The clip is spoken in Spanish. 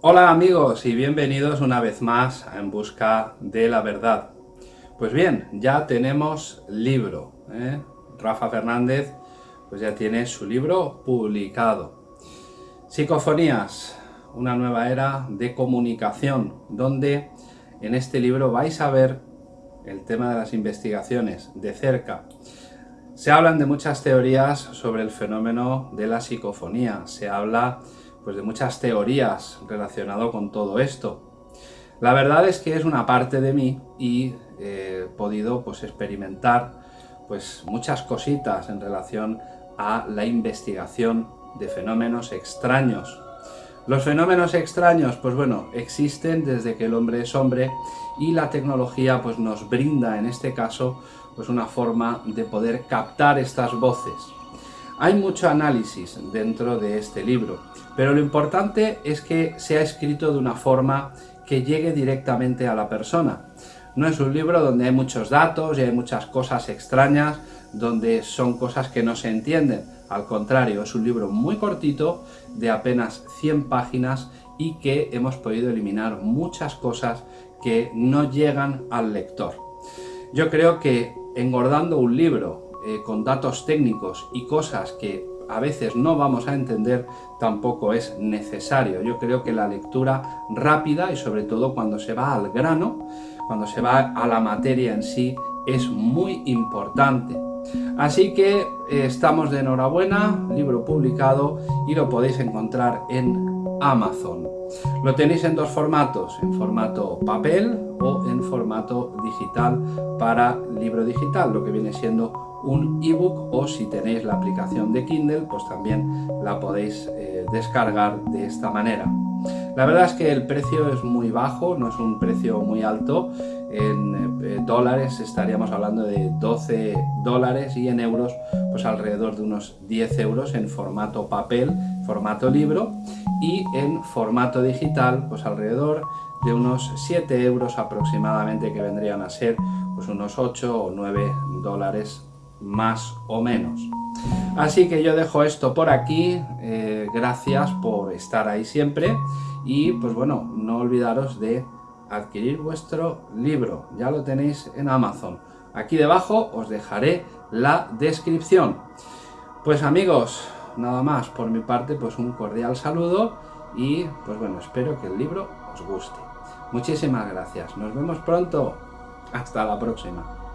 Hola amigos y bienvenidos una vez más a En Busca de la Verdad. Pues bien, ya tenemos libro. ¿eh? Rafa Fernández pues ya tiene su libro publicado. Psicofonías, una nueva era de comunicación, donde en este libro vais a ver el tema de las investigaciones de cerca. Se hablan de muchas teorías sobre el fenómeno de la psicofonía, se habla pues, de muchas teorías relacionado con todo esto. La verdad es que es una parte de mí y he podido pues, experimentar pues, muchas cositas en relación a la investigación de fenómenos extraños. Los fenómenos extraños, pues bueno, existen desde que el hombre es hombre y la tecnología pues nos brinda en este caso pues una forma de poder captar estas voces. Hay mucho análisis dentro de este libro, pero lo importante es que sea escrito de una forma que llegue directamente a la persona. No es un libro donde hay muchos datos y hay muchas cosas extrañas, donde son cosas que no se entienden. Al contrario, es un libro muy cortito, de apenas 100 páginas y que hemos podido eliminar muchas cosas que no llegan al lector. Yo creo que engordando un libro eh, con datos técnicos y cosas que a veces no vamos a entender, tampoco es necesario. Yo creo que la lectura rápida y sobre todo cuando se va al grano, cuando se va a la materia en sí, es muy importante. Así que eh, estamos de enhorabuena, libro publicado y lo podéis encontrar en Amazon. Lo tenéis en dos formatos, en formato papel o en formato digital para libro digital, lo que viene siendo un ebook o si tenéis la aplicación de Kindle, pues también la podéis eh, descargar de esta manera. La verdad es que el precio es muy bajo, no es un precio muy alto, en eh, dólares estaríamos hablando de 12 dólares y en euros pues alrededor de unos 10 euros en formato papel, formato libro y en formato digital pues alrededor de unos 7 euros aproximadamente que vendrían a ser pues unos 8 o 9 dólares más o menos. Así que yo dejo esto por aquí, eh, gracias por estar ahí siempre y pues bueno, no olvidaros de adquirir vuestro libro, ya lo tenéis en Amazon. Aquí debajo os dejaré la descripción. Pues amigos, nada más por mi parte, pues un cordial saludo y pues bueno, espero que el libro os guste. Muchísimas gracias, nos vemos pronto, hasta la próxima.